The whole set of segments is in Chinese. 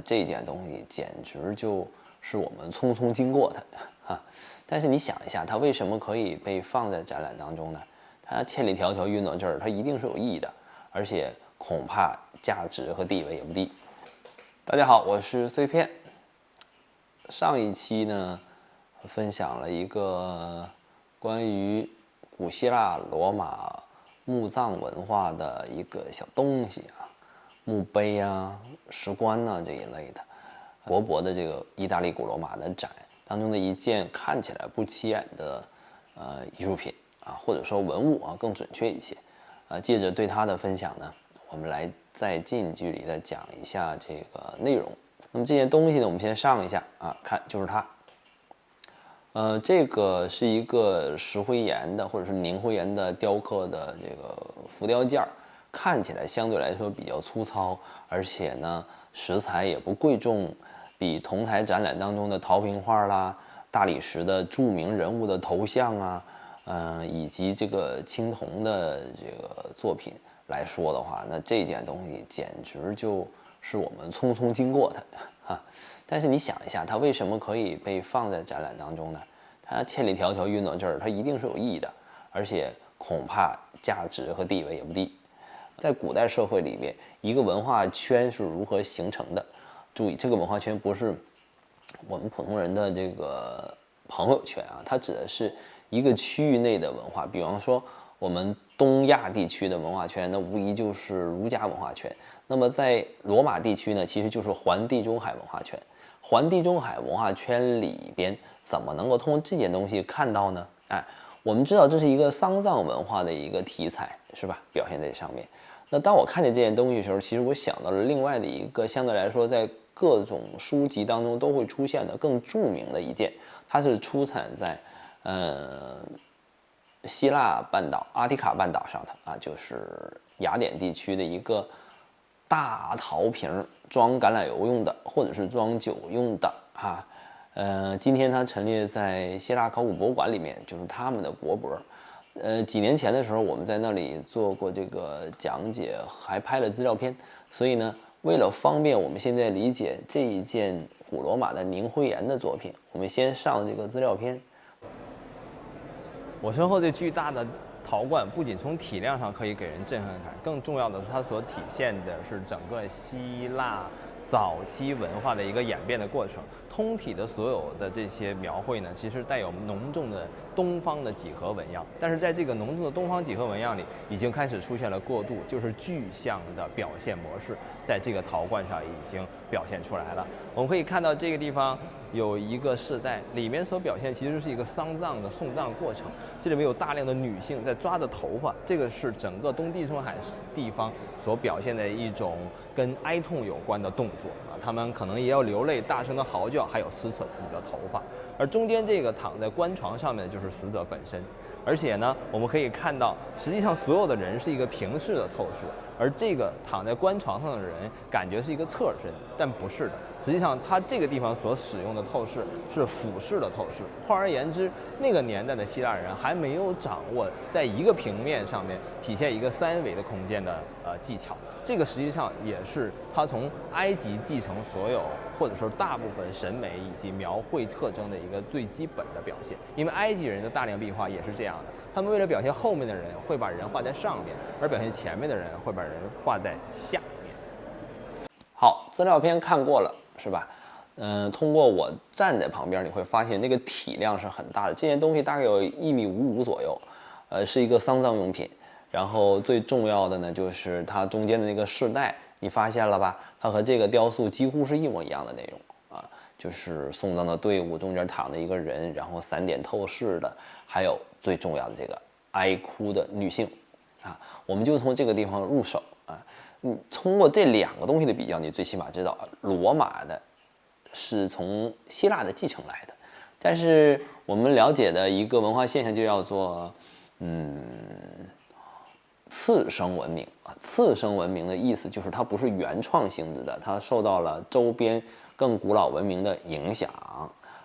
这件东西简直就是我们匆匆经过的哈。但是你想一下，它为什么可以被放在展览当中呢？它千里迢迢运到这儿，它一定是有意义的，而且恐怕价值和地位也不低。大家好，我是碎片。上一期呢，分享了一个关于古希腊罗马墓葬文化的一个小东西啊，墓碑啊、石棺呐这一类的，薄薄的这个意大利古罗马的展当中的一件看起来不起眼的呃艺术品。啊，或者说文物啊，更准确一些。啊，借着对它的分享呢，我们来再近距离的讲一下这个内容。那么这件东西呢，我们先上一下啊，看就是它。呃，这个是一个石灰岩的或者是凝灰岩的雕刻的这个浮雕件儿，看起来相对来说比较粗糙，而且呢石材也不贵重，比同台展览当中的陶瓶画啦、大理石的著名人物的头像啊。嗯，以及这个青铜的这个作品来说的话，那这件东西简直就是我们匆匆经过的哈。但是你想一下，它为什么可以被放在展览当中呢？它千里迢迢运到这儿，它一定是有意义的，而且恐怕价值和地位也不低。在古代社会里面，一个文化圈是如何形成的？注意，这个文化圈不是我们普通人的这个朋友圈啊，它指的是。一个区域内的文化，比方说我们东亚地区的文化圈，那无疑就是儒家文化圈。那么在罗马地区呢，其实就是环地中海文化圈。环地中海文化圈里边，怎么能够通过这件东西看到呢？哎，我们知道这是一个丧葬文化的一个题材，是吧？表现在上面。那当我看见这件东西的时候，其实我想到了另外的一个相对来说在各种书籍当中都会出现的更著名的一件，它是出产在。呃，希腊半岛、阿提卡半岛上的啊，就是雅典地区的一个大陶瓶，装橄榄油用的，或者是装酒用的啊。呃，今天它陈列在希腊考古博物馆里面，就是他们的国博。呃，几年前的时候，我们在那里做过这个讲解，还拍了资料片。所以呢，为了方便我们现在理解这一件古罗马的凝灰岩的作品，我们先上这个资料片。我身后这巨大的陶罐，不仅从体量上可以给人震撼感，更重要的是它所体现的是整个希腊早期文化的一个演变的过程。通体的所有的这些描绘呢，其实带有浓重的东方的几何纹样，但是在这个浓重的东方几何纹样里，已经开始出现了过渡，就是具象的表现模式，在这个陶罐上已经表现出来了。我们可以看到这个地方有一个世代，里面所表现其实是一个丧葬的送葬过程，这里面有大量的女性在抓着头发，这个是整个东地中海地方所表现的一种跟哀痛有关的动作，他们可能也要流泪，大声的嚎叫。还有撕扯自己的头发，而中间这个躺在棺床上面的就是死者本身，而且呢，我们可以看到，实际上所有的人是一个平视的透视，而这个躺在棺床上的人感觉是一个侧身，但不是的，实际上他这个地方所使用的透视是俯视的透视。换而言之，那个年代的希腊人还没有掌握在一个平面上面体现一个三维的空间的呃技巧。这个实际上也是他从埃及继承所有，或者说大部分审美以及描绘特征的一个最基本的表现。因为埃及人的大量壁画也是这样的，他们为了表现后面的人，会把人画在上面，而表现前面的人会把人画在下面。好，资料片看过了是吧？嗯，通过我站在旁边，你会发现那个体量是很大的。这件东西大概有一米五五左右，呃，是一个丧葬用品。然后最重要的呢，就是它中间的那个饰带，你发现了吧？它和这个雕塑几乎是一模一样的内容啊，就是送葬的队伍中间躺着一个人，然后散点透视的，还有最重要的这个哀哭的女性啊，我们就从这个地方入手啊。你通过这两个东西的比较，你最起码知道罗马的是从希腊的继承来的，但是我们了解的一个文化现象就叫做，嗯。次生文明啊，次生文明的意思就是它不是原创性质的，它受到了周边更古老文明的影响。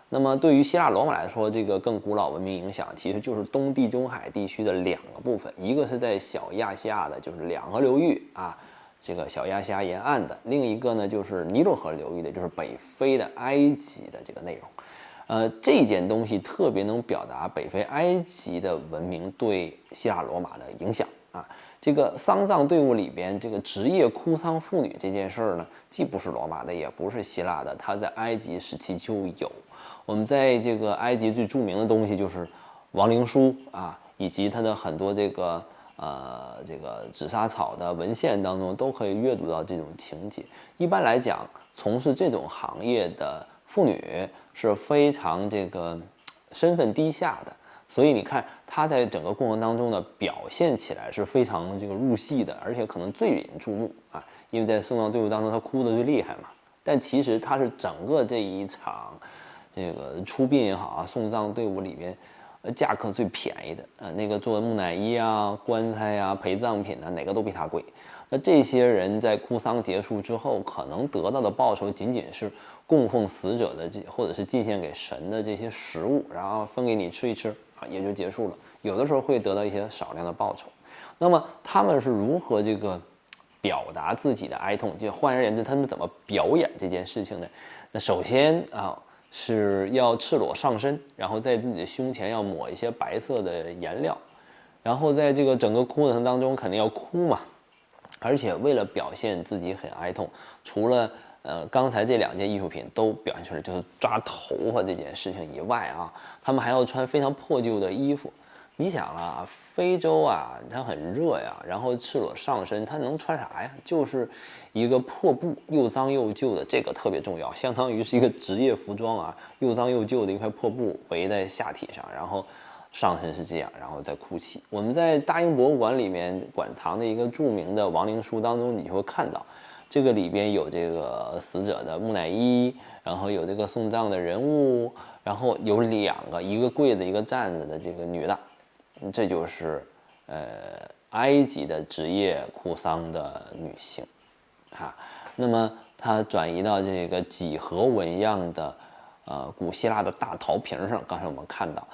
那么对于希腊罗马来说，这个更古老文明影响其实就是东地中海地区的两个部分，一个是在小亚细亚的，就是两河流域啊，这个小亚细亚沿岸的，另一个呢就是尼罗河流域的，就是北非的埃及的这个内容。呃，这件东西特别能表达北非埃及的文明对希腊罗马的影响啊。这个丧葬队伍里边，这个职业哭丧妇女这件事儿呢，既不是罗马的，也不是希腊的，它在埃及时期就有。我们在这个埃及最著名的东西就是亡灵书啊，以及它的很多这个呃这个紫砂草的文献当中，都可以阅读到这种情节。一般来讲，从事这种行业的妇女是非常这个身份低下的，所以你看他在整个过程当中呢，表现起来是非常这个入戏的，而且可能最引人注目啊，因为在送葬队伍当中他哭的最厉害嘛。但其实他是整个这一场。这个出殡也好啊，送葬队伍里面，呃，价格最便宜的，呃，那个做木乃伊啊、棺材啊、陪葬品啊，哪个都比他贵。那这些人在哭丧结束之后，可能得到的报酬仅仅是供奉死者的这，或者是进献给神的这些食物，然后分给你吃一吃也就结束了。有的时候会得到一些少量的报酬。那么他们是如何这个表达自己的哀痛？就换而言之，他们怎么表演这件事情呢？那首先啊。是要赤裸上身，然后在自己的胸前要抹一些白色的颜料，然后在这个整个过程当中肯定要哭嘛，而且为了表现自己很哀痛，除了呃刚才这两件艺术品都表现出来就是抓头发这件事情以外啊，他们还要穿非常破旧的衣服。你想啊，非洲啊，它很热呀，然后赤裸上身，它能穿啥呀？就是一个破布，又脏又旧的，这个特别重要，相当于是一个职业服装啊，又脏又旧的一块破布围在下体上，然后上身是这样，然后再哭泣。我们在大英博物馆里面馆藏的一个著名的亡灵书当中，你就会看到，这个里边有这个死者的木乃伊，然后有这个送葬的人物，然后有两个，一个跪着，一个站着的这个女的。这就是，呃，埃及的职业哭丧的女性，啊，那么它转移到这个几何纹样的，呃，古希腊的大陶瓶上，刚才我们看到，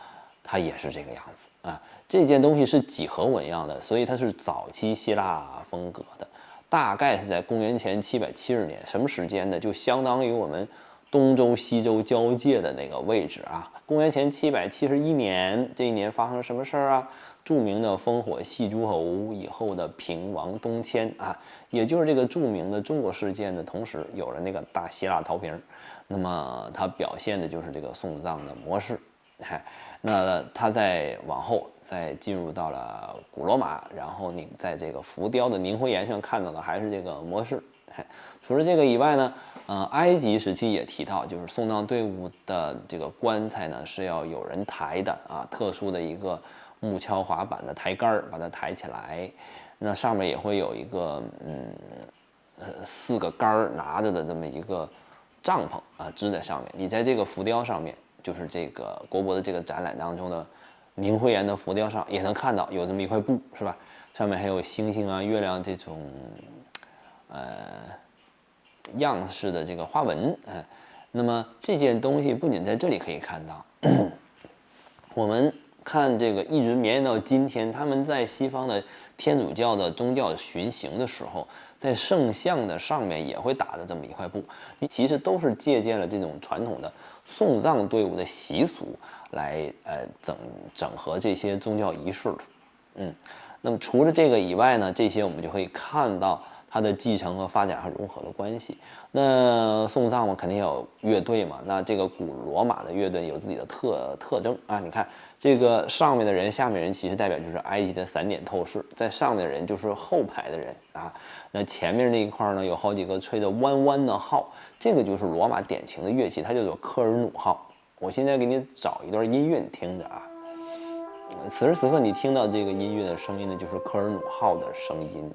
它也是这个样子啊。这件东西是几何纹样的，所以它是早期希腊风格的，大概是在公元前七百七十年，什么时间呢？就相当于我们。东周西周交界的那个位置啊，公元前七百七十一年，这一年发生了什么事儿啊？著名的烽火戏诸侯以后的平王东迁啊，也就是这个著名的中国事件的同时，有了那个大希腊陶瓶。那么它表现的就是这个送葬的模式。嗨，那它再往后再进入到了古罗马，然后你在这个浮雕的凝灰岩上看到的还是这个模式。除了这个以外呢，呃，埃及时期也提到，就是送葬队伍的这个棺材呢是要有人抬的啊，特殊的一个木敲滑板的抬杆儿把它抬起来，那上面也会有一个嗯呃四个杆儿拿着的这么一个帐篷啊支在上面。你在这个浮雕上面，就是这个国博的这个展览当中的凝灰岩的浮雕上也能看到有这么一块布是吧？上面还有星星啊、月亮这种。呃，样式的这个花纹，嗯，那么这件东西不仅在这里可以看到，我们看这个一直绵延到今天，他们在西方的天主教的宗教巡行的时候，在圣像的上面也会打的这么一块布，你其实都是借鉴了这种传统的送葬队伍的习俗来呃整整合这些宗教仪式，嗯，那么除了这个以外呢，这些我们就可以看到。它的继承和发展和融合的关系。那送葬嘛，肯定有乐队嘛。那这个古罗马的乐队有自己的特特征啊。你看这个上面的人，下面人其实代表就是埃及的散点透视，在上面的人就是后排的人啊。那前面那一块呢，有好几个吹着弯弯的号，这个就是罗马典型的乐器，它叫做科尔努号。我现在给你找一段音乐，你听着啊。此时此刻你听到这个音乐的声音呢，就是科尔努号的声音。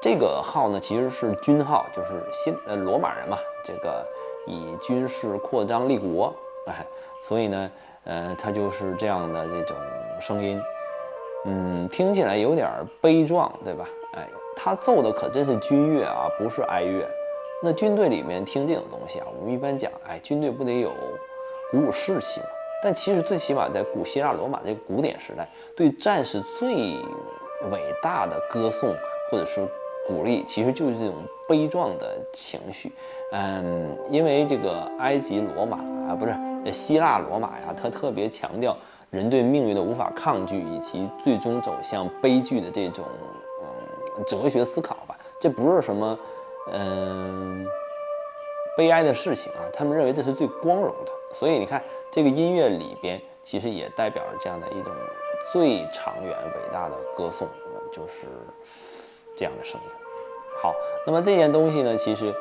这个号呢，其实是军号，就是新呃罗马人嘛，这个以军事扩张立国，哎，所以呢，呃，它就是这样的这种声音，嗯，听起来有点悲壮，对吧？哎，他奏的可真是军乐啊，不是哀乐。那军队里面听这种东西啊，我们一般讲，哎，军队不得有鼓舞士气嘛？但其实最起码在古希腊罗马这个古典时代，对战士最伟大的歌颂或者是。鼓励，其实就是这种悲壮的情绪。嗯，因为这个埃及罗马啊，不是希腊罗马呀，它特别强调人对命运的无法抗拒，以及最终走向悲剧的这种嗯哲学思考吧。这不是什么嗯悲哀的事情啊，他们认为这是最光荣的。所以你看，这个音乐里边其实也代表着这样的一种最长远伟大的歌颂，就是这样的声音。好，那么这件东西呢，其实。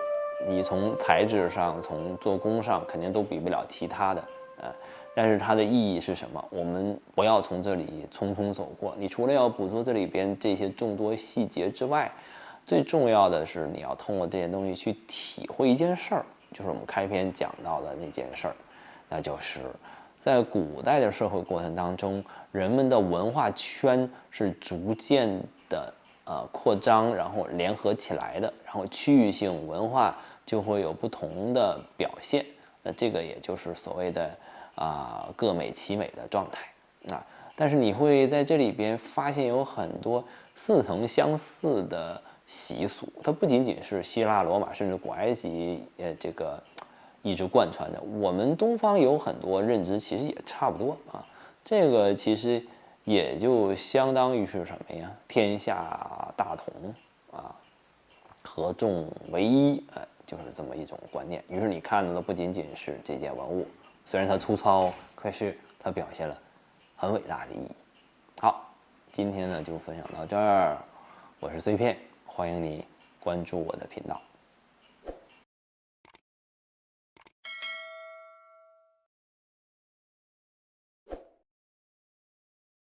你从材质上，从做工上，肯定都比不了其他的，呃，但是它的意义是什么？我们不要从这里匆匆走过。你除了要捕捉这里边这些众多细节之外，最重要的是你要通过这件东西去体会一件事儿，就是我们开篇讲到的那件事儿，那就是在古代的社会过程当中，人们的文化圈是逐渐的。呃，扩张，然后联合起来的，然后区域性文化就会有不同的表现。那这个也就是所谓的啊各美其美的状态啊。但是你会在这里边发现有很多似曾相似的习俗，它不仅仅是希腊、罗马甚至古埃及呃这个一直贯穿的，我们东方有很多认知其实也差不多啊。这个其实。也就相当于是什么呀？天下大同啊，合众为一，哎，就是这么一种观念。于是你看到的不仅仅是这件文物，虽然它粗糙，可是它表现了很伟大的意义。好，今天呢就分享到这儿，我是碎片，欢迎你关注我的频道。